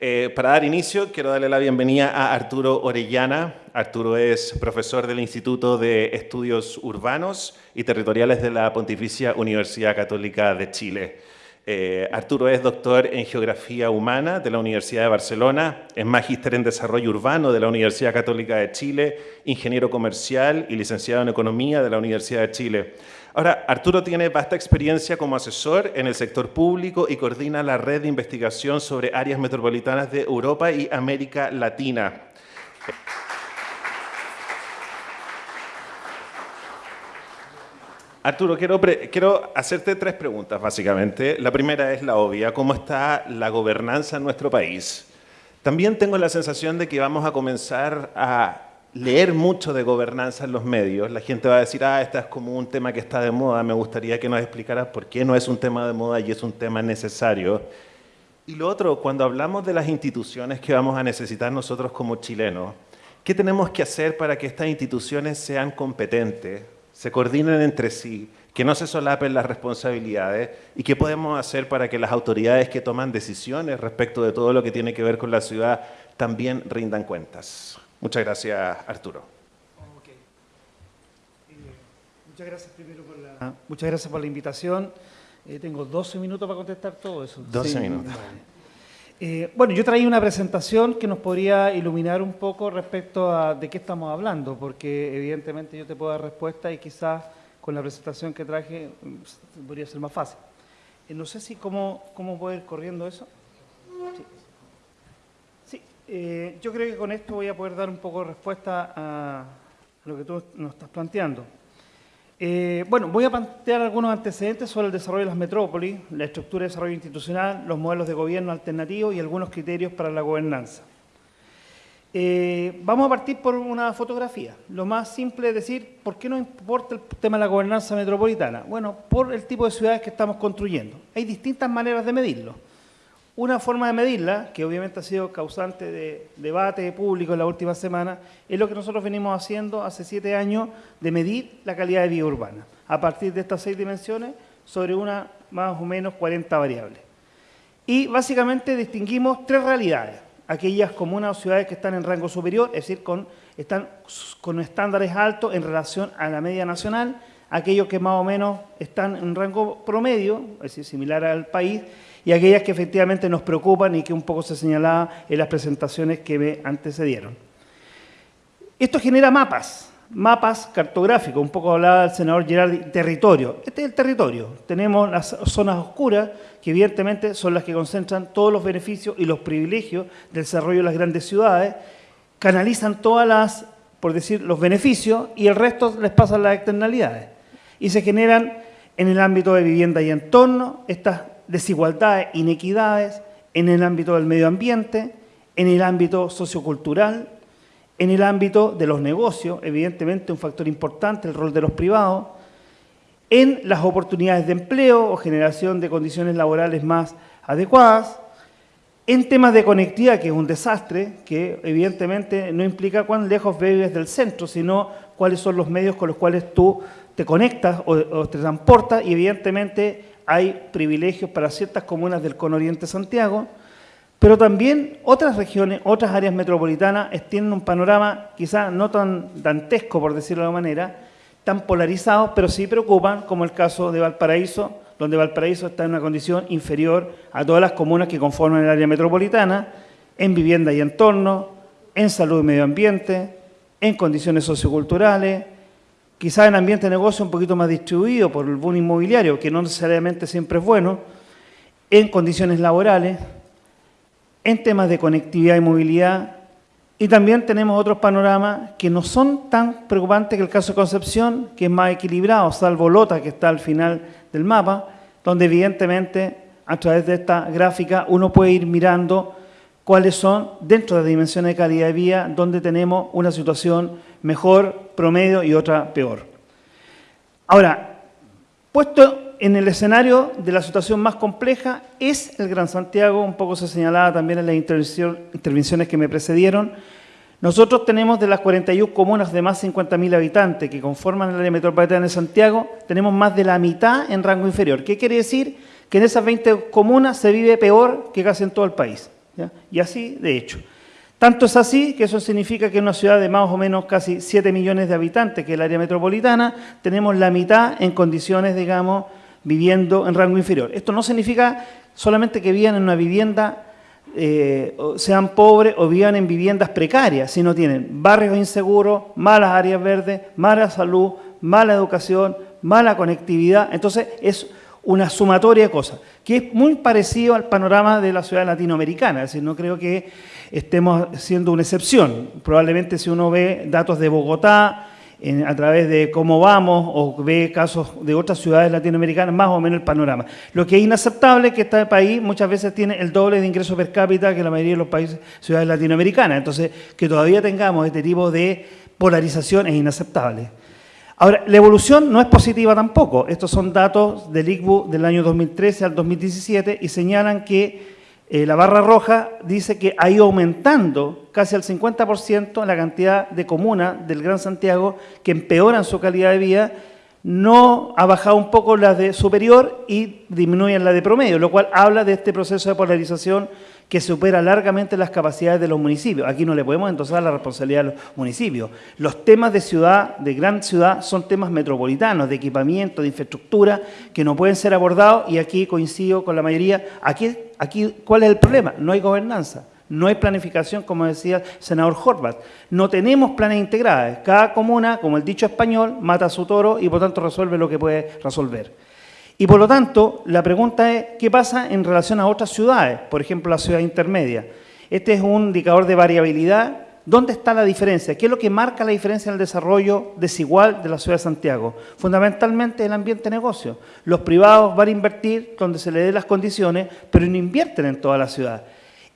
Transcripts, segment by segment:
Eh, para dar inicio, quiero darle la bienvenida a Arturo Orellana. Arturo es profesor del Instituto de Estudios Urbanos y Territoriales de la Pontificia Universidad Católica de Chile. Eh, Arturo es doctor en Geografía Humana de la Universidad de Barcelona, es magíster en Desarrollo Urbano de la Universidad Católica de Chile, ingeniero comercial y licenciado en Economía de la Universidad de Chile. Ahora, Arturo tiene vasta experiencia como asesor en el sector público y coordina la red de investigación sobre áreas metropolitanas de Europa y América Latina. Arturo, quiero, hacerte tres preguntas, básicamente. La primera es la obvia, ¿cómo está la gobernanza en nuestro país? También tengo la sensación de que vamos a comenzar a leer mucho de gobernanza en los medios. La gente va a decir, ah, este es como un tema que está de moda, me gustaría que nos explicaras por qué no es un tema de moda y es un tema necesario. Y lo otro, cuando hablamos de las instituciones que vamos a necesitar nosotros como chilenos, ¿qué tenemos que hacer para que estas instituciones sean competentes? Se coordinen entre sí, que no se solapen las responsabilidades y qué podemos hacer para que las autoridades que toman decisiones respecto de todo lo que tiene que ver con la ciudad también rindan cuentas. Muchas gracias, Arturo. Eh, muchas gracias primero por la, muchas gracias por la invitación. Eh, tengo 12 minutos para contestar todo eso. 12 minutos. Eh, bueno, yo traí una presentación que nos podría iluminar un poco respecto a de qué estamos hablando, porque evidentemente yo te puedo dar respuesta y quizás con la presentación que traje mm, podría ser más fácil. Eh, no sé si cómo, cómo puedo ir corriendo eso. Sí, eh, yo creo que con esto voy a poder dar un poco de respuesta a lo que tú nos estás planteando. Eh, bueno, voy a plantear algunos antecedentes sobre el desarrollo de las metrópolis, la estructura de desarrollo institucional, los modelos de gobierno alternativos y algunos criterios para la gobernanza. Eh, vamos a partir por una fotografía. Lo más simple es decir, ¿por qué no importa el tema de la gobernanza metropolitana? Bueno, por el tipo de ciudades que estamos construyendo. Hay distintas maneras de medirlo. Una forma de medirla, que obviamente ha sido causante de debate público en la última semana, es lo que nosotros venimos haciendo hace siete años de medir la calidad de vida urbana, a partir de estas seis dimensiones sobre una más o menos 40 variables. Y básicamente distinguimos tres realidades, aquellas comunas o ciudades que están en rango superior, es decir, con, están con estándares altos en relación a la media nacional, aquellos que más o menos están en rango promedio, es decir, similar al país, y aquellas que efectivamente nos preocupan y que un poco se señalaba en las presentaciones que me antecedieron. Esto genera mapas, mapas cartográficos, un poco hablaba el senador Gerardi, territorio. Este es el territorio. Tenemos las zonas oscuras, que evidentemente son las que concentran todos los beneficios y los privilegios del desarrollo de las grandes ciudades, canalizan todas las, por decir, los beneficios y el resto les pasan las externalidades. Y se generan en el ámbito de vivienda y entorno estas desigualdades, inequidades en el ámbito del medio ambiente, en el ámbito sociocultural, en el ámbito de los negocios, evidentemente un factor importante, el rol de los privados, en las oportunidades de empleo o generación de condiciones laborales más adecuadas, en temas de conectividad, que es un desastre, que evidentemente no implica cuán lejos vives del centro, sino cuáles son los medios con los cuales tú te conectas o, o te transportas y evidentemente hay privilegios para ciertas comunas del conoriente Santiago, pero también otras regiones, otras áreas metropolitanas tienen un panorama quizás no tan dantesco, por decirlo de alguna manera, tan polarizado, pero sí preocupan, como el caso de Valparaíso, donde Valparaíso está en una condición inferior a todas las comunas que conforman el área metropolitana, en vivienda y entorno, en salud y medio ambiente, en condiciones socioculturales, quizás en ambiente de negocio un poquito más distribuido por el boom inmobiliario, que no necesariamente siempre es bueno, en condiciones laborales, en temas de conectividad y movilidad, y también tenemos otros panoramas que no son tan preocupantes que el caso de Concepción, que es más equilibrado, salvo Lota, que está al final del mapa, donde evidentemente a través de esta gráfica uno puede ir mirando cuáles son, dentro de las dimensiones de calidad de vida, donde tenemos una situación mejor, promedio y otra peor. Ahora, puesto en el escenario de la situación más compleja es el Gran Santiago, un poco se señalaba también en las intervenciones que me precedieron. Nosotros tenemos de las 41 comunas de más de 50.000 habitantes que conforman el área metropolitana de Santiago, tenemos más de la mitad en rango inferior. ¿Qué quiere decir? Que en esas 20 comunas se vive peor que casi en todo el país Y así, de hecho. Tanto es así que eso significa que en una ciudad de más o menos casi 7 millones de habitantes, que es el área metropolitana, tenemos la mitad en condiciones, digamos, viviendo en rango inferior. Esto no significa solamente que vivan en una vivienda, eh, sean pobres o vivan en viviendas precarias, sino tienen barrios inseguros, malas áreas verdes, mala salud, mala educación, mala conectividad. Entonces, es una sumatoria de cosas, que es muy parecido al panorama de la ciudad latinoamericana, es decir, no creo que estemos siendo una excepción. Probablemente si uno ve datos de Bogotá, a través de cómo vamos o ve casos de otras ciudades latinoamericanas, más o menos el panorama. Lo que es inaceptable es que este país muchas veces tiene el doble de ingresos per cápita que la mayoría de los países, ciudades latinoamericanas. Entonces, que todavía tengamos este tipo de polarización es inaceptable. Ahora, la evolución no es positiva tampoco. Estos son datos del ICBU del año 2013 al 2017 y señalan que eh, la barra roja dice que ha ido aumentando casi al 50% la cantidad de comunas del Gran Santiago que empeoran su calidad de vida, no ha bajado un poco la de superior y disminuyen la de promedio, lo cual habla de este proceso de polarización que supera largamente las capacidades de los municipios. Aquí no le podemos endosar la responsabilidad a los municipios. Los temas de ciudad, de gran ciudad, son temas metropolitanos, de equipamiento, de infraestructura, que no pueden ser abordados y aquí coincido con la mayoría. Aquí, aquí ¿cuál es el problema? No hay gobernanza. No hay planificación, como decía el senador Horvath. No tenemos planes integrados. Cada comuna, como el dicho español, mata a su toro y por tanto resuelve lo que puede resolver. Y por lo tanto, la pregunta es, ¿qué pasa en relación a otras ciudades? Por ejemplo, la ciudad intermedia. Este es un indicador de variabilidad. ¿Dónde está la diferencia? ¿Qué es lo que marca la diferencia en el desarrollo desigual de la ciudad de Santiago? Fundamentalmente el ambiente de negocio. Los privados van a invertir donde se les dé las condiciones, pero no invierten en toda la ciudad.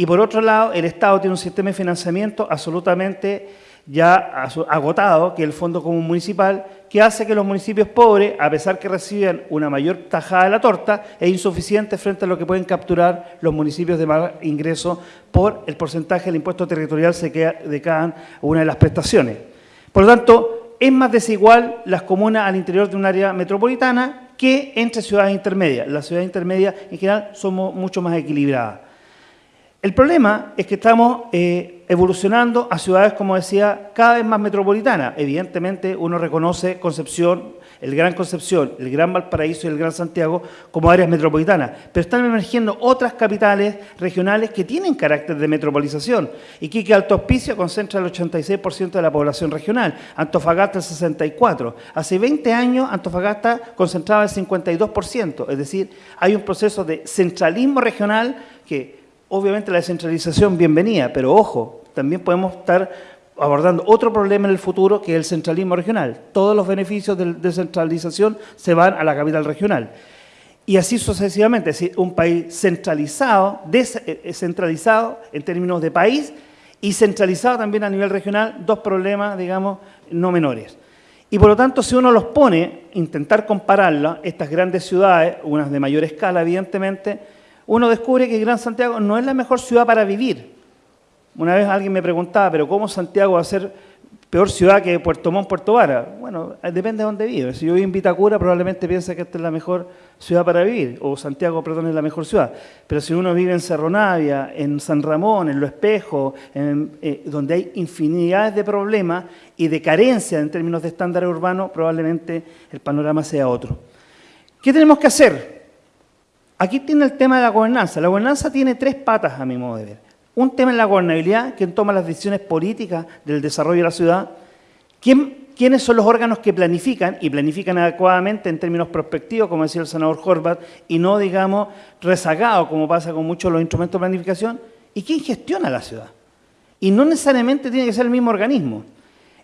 Y por otro lado, el Estado tiene un sistema de financiamiento absolutamente ya agotado, que es el Fondo Común Municipal, que hace que los municipios pobres, a pesar que reciben una mayor tajada de la torta, es insuficiente frente a lo que pueden capturar los municipios de más ingreso por el porcentaje del impuesto territorial de cada una de las prestaciones. Por lo tanto, es más desigual las comunas al interior de un área metropolitana que entre ciudades intermedias. Las ciudades intermedias, en general, somos mucho más equilibradas. El problema es que estamos eh, evolucionando a ciudades, como decía, cada vez más metropolitanas. Evidentemente, uno reconoce Concepción, el Gran Concepción, el Gran Valparaíso y el Gran Santiago como áreas metropolitanas, pero están emergiendo otras capitales regionales que tienen carácter de metropolización. Iquique Alto Hospicio concentra el 86% de la población regional, Antofagasta el 64%. Hace 20 años Antofagasta concentraba el 52%, es decir, hay un proceso de centralismo regional que obviamente la descentralización bienvenida, pero ojo, también podemos estar abordando otro problema en el futuro que es el centralismo regional. Todos los beneficios de descentralización se van a la capital regional. Y así sucesivamente, es decir, un país centralizado, descentralizado eh, en términos de país y centralizado también a nivel regional, dos problemas, digamos, no menores. Y por lo tanto, si uno los pone, intentar compararlas, estas grandes ciudades, unas de mayor escala, evidentemente, uno descubre que Gran Santiago no es la mejor ciudad para vivir. Una vez alguien me preguntaba, pero ¿cómo Santiago va a ser peor ciudad que Puerto Montt, Puerto Vara? Bueno, depende de dónde vive. Si yo vivo en Vitacura, probablemente piense que esta es la mejor ciudad para vivir, o Santiago, perdón, es la mejor ciudad. Pero si uno vive en Cerro Navia, en San Ramón, en Lo Espejo, eh, donde hay infinidades de problemas y de carencia en términos de estándares urbanos, probablemente el panorama sea otro. ¿Qué tenemos que hacer? Aquí tiene el tema de la gobernanza. La gobernanza tiene tres patas, a mi modo de ver. Un tema es la gobernabilidad, quien toma las decisiones políticas del desarrollo de la ciudad. ¿Quiénes son los órganos que planifican y planifican adecuadamente en términos prospectivos, como decía el senador Horvath, y no, digamos, rezagados, como pasa con muchos de los instrumentos de planificación? ¿Y quién gestiona la ciudad? Y no necesariamente tiene que ser el mismo organismo.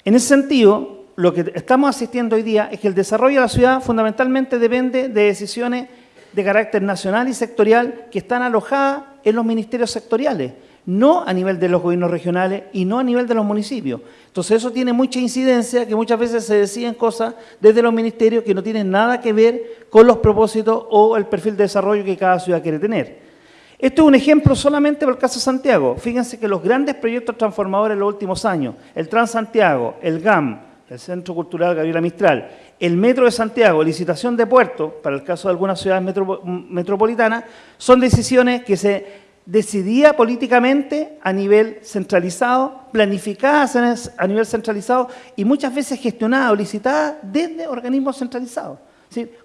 En ese sentido, lo que estamos asistiendo hoy día es que el desarrollo de la ciudad fundamentalmente depende de decisiones de carácter nacional y sectorial que están alojadas en los ministerios sectoriales, no a nivel de los gobiernos regionales y no a nivel de los municipios. Entonces eso tiene mucha incidencia, que muchas veces se deciden cosas desde los ministerios que no tienen nada que ver con los propósitos o el perfil de desarrollo que cada ciudad quiere tener. Esto es un ejemplo solamente por el caso de Santiago. Fíjense que los grandes proyectos transformadores en los últimos años, el Transantiago, el GAM, el Centro Cultural Gabriela Mistral, el Metro de Santiago, licitación de puertos, para el caso de algunas ciudades metropolitanas, son decisiones que se decidida políticamente a nivel centralizado, planificada a nivel centralizado y muchas veces gestionada o licitada desde organismos centralizados,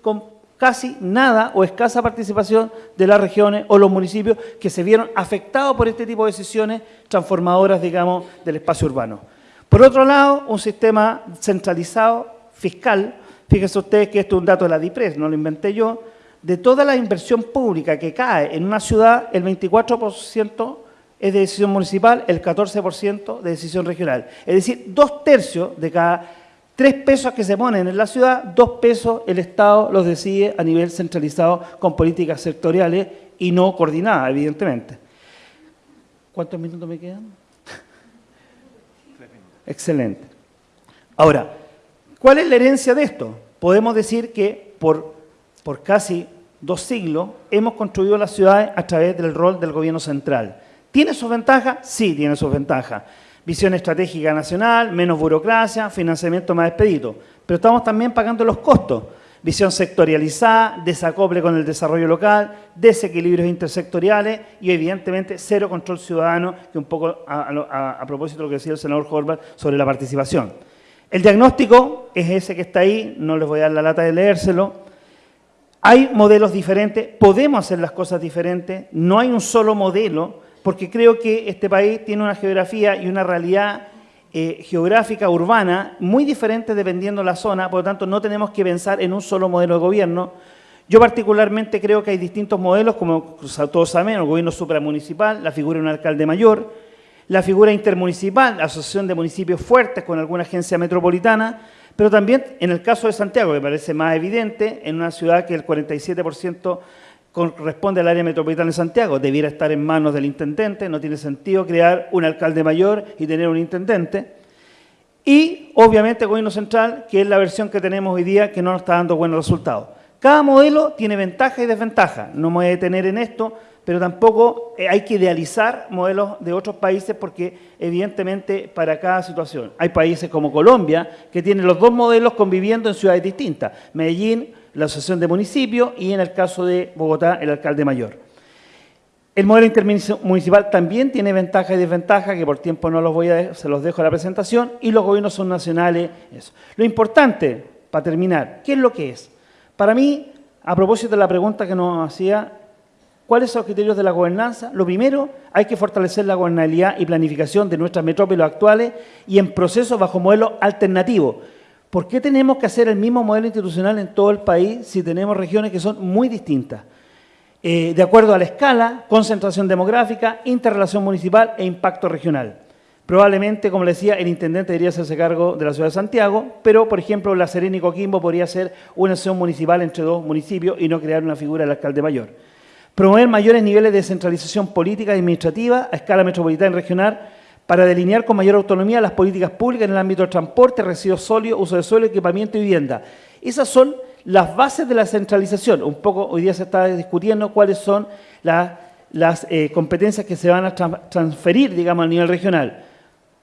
con casi nada o escasa participación de las regiones o los municipios que se vieron afectados por este tipo de decisiones transformadoras, digamos, del espacio urbano. Por otro lado, un sistema centralizado fiscal, fíjense ustedes que esto es un dato de la DIPRES, no lo inventé yo, de toda la inversión pública que cae en una ciudad, el 24% es de decisión municipal, el 14% de decisión regional. Es decir, dos tercios de cada tres pesos que se ponen en la ciudad, dos pesos el Estado los decide a nivel centralizado con políticas sectoriales y no coordinadas, evidentemente. ¿Cuántos minutos me quedan? Excelente. Ahora, ¿cuál es la herencia de esto? Podemos decir que por por casi dos siglos, hemos construido las ciudades a través del rol del gobierno central. ¿Tiene sus ventajas? Sí, tiene sus ventajas. Visión estratégica nacional, menos burocracia, financiamiento más expedito. Pero estamos también pagando los costos. Visión sectorializada, desacople con el desarrollo local, desequilibrios intersectoriales y evidentemente cero control ciudadano, que un poco a, propósito de lo que decía el senador Horvath sobre la participación. El diagnóstico es ese que está ahí, no les voy a dar la lata de leérselo, hay modelos diferentes, podemos hacer las cosas diferentes, no hay un solo modelo, porque creo que este país tiene una geografía y una realidad eh, geográfica urbana muy diferente dependiendo de la zona, por lo tanto no tenemos que pensar en un solo modelo de gobierno. Yo particularmente creo que hay distintos modelos, como todos saben, el gobierno supramunicipal, la figura de un alcalde mayor, la figura intermunicipal, asociación de municipios fuertes con alguna agencia metropolitana, pero también en el caso de Santiago, que parece más evidente, en una ciudad que el 47% corresponde al área metropolitana de Santiago, debiera estar en manos del intendente, no tiene sentido crear un alcalde mayor y tener un intendente. Y, obviamente, el gobierno central, que es la versión que tenemos hoy día, que no nos está dando buenos resultados. Cada modelo tiene ventaja y desventaja. No me voy a detener en esto, pero tampoco eh, hay que idealizar modelos de otros países porque evidentemente para cada situación. Hay países como Colombia que tienen los dos modelos conviviendo en ciudades distintas. Medellín, la asociación de municipios y en el caso de Bogotá, el alcalde mayor. El modelo intermunicipal también tiene ventajas y desventajas, que por tiempo no los voy a se los dejo a la presentación, y los gobiernos son nacionales. Eso. Lo importante, para terminar, ¿qué es lo que es? Para mí, a propósito de la pregunta que nos hacía ¿Cuáles son los criterios de la gobernanza? Lo primero, hay que fortalecer la gobernabilidad y planificación de nuestras metrópolis actuales y en procesos bajo modelos alternativos. ¿Por qué tenemos que hacer el mismo modelo institucional en todo el país si tenemos regiones que son muy distintas? Eh, de acuerdo a la escala, concentración demográfica, interrelación municipal e impacto regional. Probablemente, como le decía, el intendente debería hacerse cargo de la ciudad de Santiago, pero, por ejemplo, La Serena y Coquimbo podría ser una acción municipal entre dos municipios y no crear una figura del alcalde mayor. Promover mayores niveles de descentralización política y administrativa a escala metropolitana y regional para delinear con mayor autonomía las políticas públicas en el ámbito del transporte, residuos sólidos, uso de suelo, equipamiento y vivienda. Esas son las bases de la centralización. Un poco hoy día se está discutiendo cuáles son las, eh, competencias que se van a transferir, digamos, a nivel regional.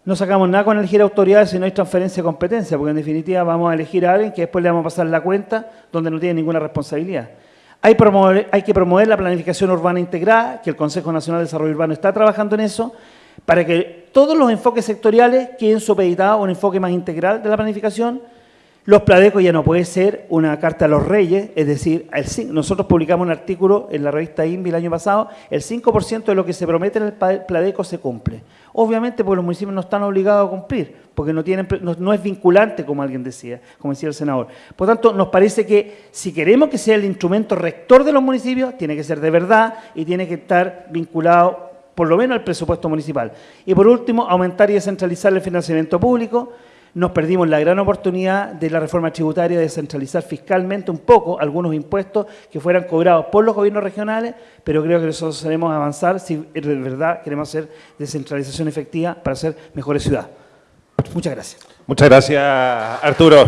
No sacamos nada con elegir autoridades si no hay transferencia de competencia, porque en definitiva vamos a elegir a alguien que después le vamos a pasar la cuenta donde no tiene ninguna responsabilidad. Hay, que promover la planificación urbana integrada, que el Consejo Nacional de Desarrollo Urbano está trabajando en eso, para que todos los enfoques sectoriales queden supeditados a un enfoque más integral de la planificación. Los Pladecos ya no puede ser una carta a los reyes, es decir, nosotros publicamos un artículo en la revista INVI el año pasado, el 5% de lo que se promete en el Pladeco se cumple. Obviamente porque los municipios no están obligados a cumplir, porque no, tienen, no, es vinculante, como alguien decía, como decía el senador. Por tanto, nos parece que si queremos que sea el instrumento rector de los municipios, tiene que ser de verdad y tiene que estar vinculado por lo menos al presupuesto municipal. Y por último, aumentar y descentralizar el financiamiento público, nos perdimos la gran oportunidad de la reforma tributaria de centralizar fiscalmente un poco algunos impuestos que fueran cobrados por los gobiernos regionales, pero creo que nosotros debemos avanzar si de verdad queremos hacer descentralización efectiva para ser mejores ciudades. Muchas gracias. Muchas gracias, Arturo.